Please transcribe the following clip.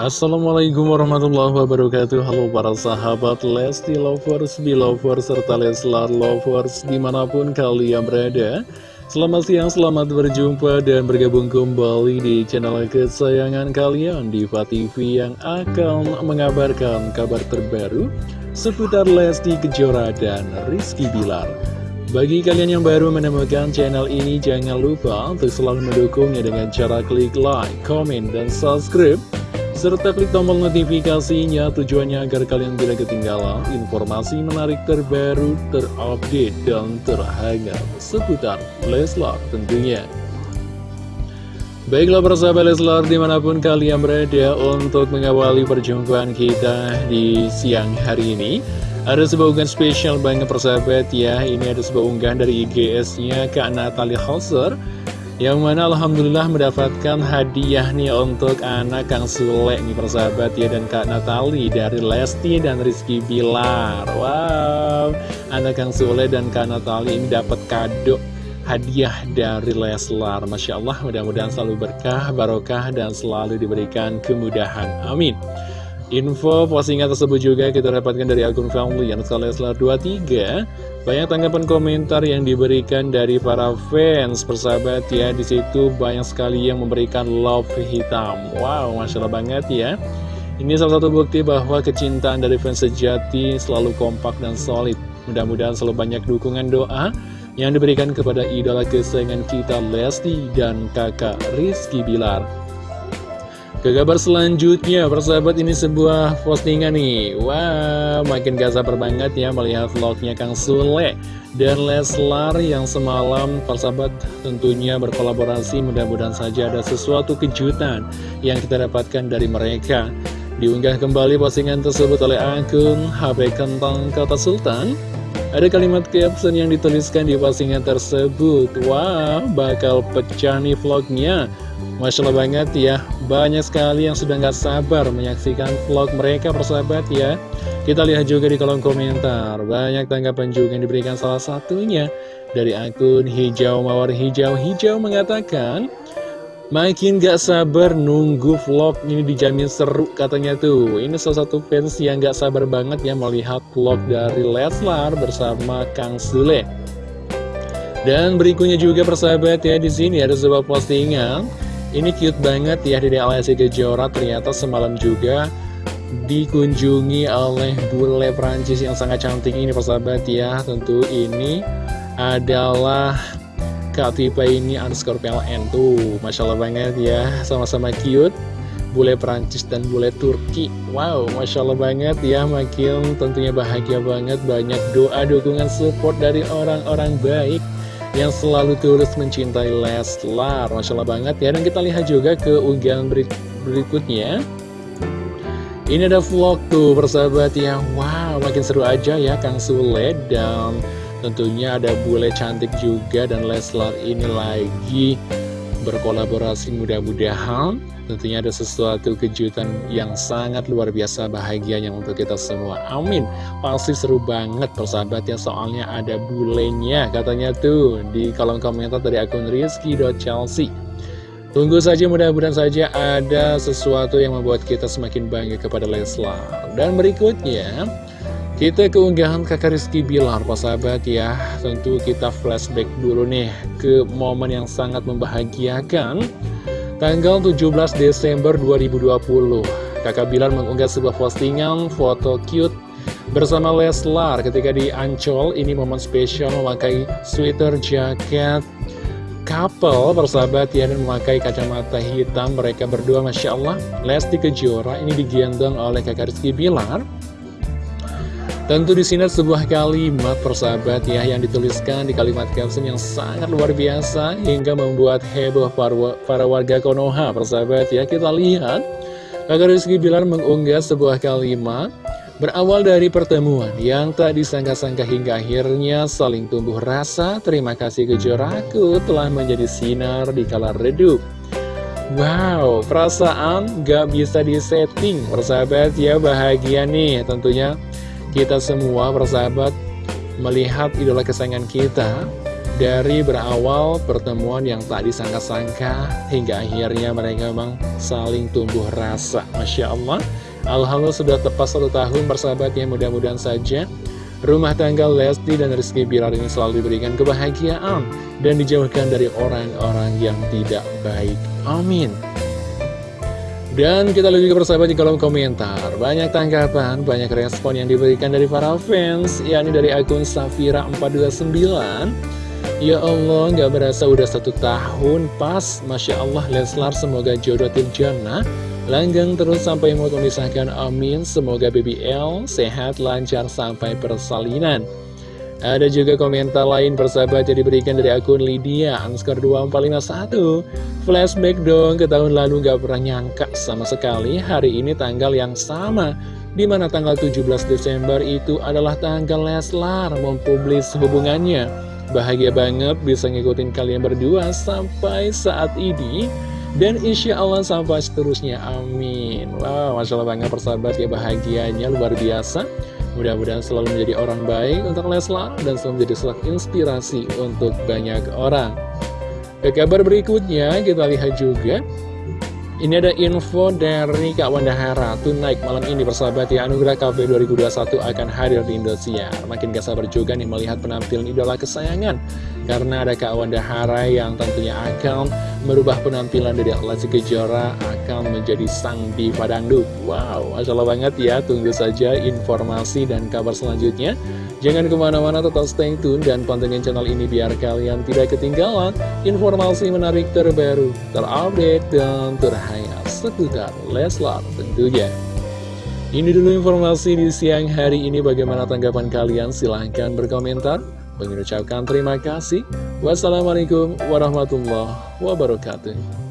Assalamualaikum warahmatullahi wabarakatuh. Halo para sahabat Lesti Lovers, Belovers, serta Leslar Lovers di mana pun kalian berada. Selamat siang, selamat berjumpa dan bergabung kembali di channel kesayangan kalian Diva TV yang akan mengabarkan kabar terbaru seputar Lesti Kejora dan Rizky Bilar. Bagi kalian yang baru menemukan channel ini, jangan lupa untuk selalu mendukungnya dengan cara klik like, comment, dan subscribe serta klik tombol notifikasinya tujuannya agar kalian tidak ketinggalan informasi menarik terbaru, terupdate, dan terhangat seputar Leslar tentunya. Baiklah persahabat Leslar di mana pun kalian berada untuk mengawali perjumpaan kita di siang hari ini Ada sebuah unggahan spesial banget persahabat ya Ini ada sebuah unggahan dari IGS-nya Kak Natalie Hauser yang mana Alhamdulillah mendapatkan hadiah nih untuk anak Kang Sule nih persahabat ya Dan Kak Natali dari Lesti dan Rizky Bilar. Wow, anak Kang Sule dan Kak Natali ini dapat kado hadiah dari Leslar. Masya Allah mudah-mudahan selalu berkah, barokah dan selalu diberikan kemudahan. Amin Info postingan tersebut juga kita dapatkan dari akun family yang Leslar 23 Banyak tanggapan komentar yang diberikan dari para fans persahabat ya. Di situ banyak sekali yang memberikan love hitam. Wow, Masya Allah banget ya. Ini salah satu bukti bahwa kecintaan dari fans sejati selalu kompak dan solid. Mudah-mudahan selalu banyak dukungan doa yang diberikan kepada idola kesayangan kita Lesti dan kakak Rizky Bilar ke kabar selanjutnya, persahabat ini sebuah postingan nih. Wah, wow, makin gak sabar banget ya melihat vlognya Kang Sule dan Leslar yang semalam persahabat tentunya berkolaborasi. Mudah-mudahan saja ada sesuatu kejutan yang kita dapatkan dari mereka. Diunggah kembali postingan tersebut oleh akun HP Kentang Kota Sultan. Ada kalimat caption yang dituliskan di postingan tersebut. Wah, wow, bakal pecah nih vlognya Masya Allah banget ya. Banyak sekali yang sudah nggak sabar menyaksikan vlog mereka persahabat ya. Kita lihat juga di kolom komentar. Banyak tanggapan juga yang diberikan salah satunya Dari akun hijau mawar hijau. Hijau mengatakan Makin gak sabar nunggu vlog ini dijamin seru katanya tuh. Ini salah satu fans yang gak sabar banget ya melihat vlog dari Leslar bersama Kang Sule. Dan berikutnya juga persahabat ya di sini ada sebuah postingan ini cute banget ya Dede Alessi Kejora ternyata semalam juga dikunjungi oleh bule Prancis yang sangat cantik ini persahabat ya. Tentu ini adalah Kak Tipa ini underscore PLN tuh. Masya Allah banget ya. Sama-sama cute. Bule Prancis dan bule Turki. Wow, Masya Allah banget ya. Makin tentunya bahagia banget. Banyak doa, dukungan, support dari orang-orang baik yang selalu tulus mencintai Leslar. Masya Allah banget ya. Dan kita lihat juga ke unggahan berikutnya. Ini ada vlog tuh persahabat ya. Wow makin seru aja ya Kang Sule. Dan tentunya ada bule cantik juga Dan Leslar ini lagi berkolaborasi mudah-mudahan. Tentunya ada sesuatu kejutan yang sangat luar biasa bahagianya untuk kita semua. Amin. Pasti seru banget persahabat ya soalnya ada bulenya katanya tuh di kolom komentar dari akun Rizky.Chelsea Tunggu saja mudah-mudahan saja ada sesuatu yang membuat kita semakin bangga kepada Leslar. Dan berikutnya kita keunggahan kakak Rizky Bilar, Pak sahabat ya. Tentu kita flashback dulu nih ke momen yang sangat membahagiakan. Tanggal 17 Desember 2020 Kakak Bilar mengunggah sebuah postingan foto cute bersama Leslar ketika di Ancol. Ini momen spesial memakai sweater jaket. Couple persahabat ya dan memakai kacamata hitam. Mereka berdua Masya Allah Lesti Kejora. Ini digendong oleh kakak Rizky Bilar Tentu di sini sebuah kalimat persahabat ya yang dituliskan di kalimat caption yang sangat luar biasa hingga membuat heboh para warga Konoha persahabat ya. Kita lihat Kakak Rizky Bilar mengunggah sebuah kalimat Berawal dari pertemuan yang tak disangka-sangka hingga akhirnya saling tumbuh rasa Terima kasih kejoraku telah menjadi sinar di kala redup. Wow, perasaan gak bisa disetting Persahabat ya bahagia nih tentunya kita semua bersahabat melihat idola kesayangan kita dari berawal pertemuan yang tak disangka-sangka hingga akhirnya mereka memang saling tumbuh rasa. Masya Allah, Alhamdulillah sudah tepat satu tahun bersahabat ya mudah-mudahan saja rumah tangga Lesti dan Rizky Bilar ini selalu diberikan kebahagiaan dan dijauhkan dari orang-orang yang tidak baik. Amin. Dan kita lihat juga persahabat di kolom komentar. Banyak tanggapan, banyak respon yang diberikan dari para fans yakni dari akun Safira429 Ya Allah, gak berasa udah satu tahun pas. Masya Allah, Leslar semoga jodoh jana Langgang terus sampai mau memisahkan. Amin. Semoga BBL sehat, lancar sampai persalinan ada juga komentar lain persahabat yang diberikan dari akun Lydia Anskar 2451 Flashback dong ke tahun lalu gak pernah nyangka sama sekali hari ini tanggal yang sama Di mana tanggal 17 Desember itu adalah tanggal Leslar mempublis hubungannya. Bahagia banget bisa ngikutin kalian berdua sampai saat ini. Dan insya Allah sampai seterusnya, amin. Wow, Masya Allah banget persahabat ya bahagianya luar biasa Mudah-mudahan selalu menjadi orang baik untuk Leslar Dan selalu menjadi selak inspirasi untuk banyak orang. Ke kabar berikutnya kita lihat juga. Ini ada info dari Kak Wanda Hara Tonight malam ini persahabat ya Anugerah Cafe 2021 akan hadir di Indosiar. Makin gak sabar juga nih melihat penampilan idola kesayangan Karena ada Kak Wanda Hara yang tentunya akan merubah penampilan dari Lesti Kejora Akan menjadi sang diva dangdut. Wow, Allah banget ya. Tunggu saja informasi dan kabar selanjutnya. Jangan ke mana-mana tetap stay tune dan pantengin channel ini biar kalian tidak ketinggalan informasi menarik terbaru, terupdate, dan terhangat seputar Leslar tentunya. Ini dulu informasi di siang hari ini. Bagaimana tanggapan kalian? Silahkan berkomentar. Mengucapkan terima kasih. Wassalamualaikum warahmatullahi wabarakatuh.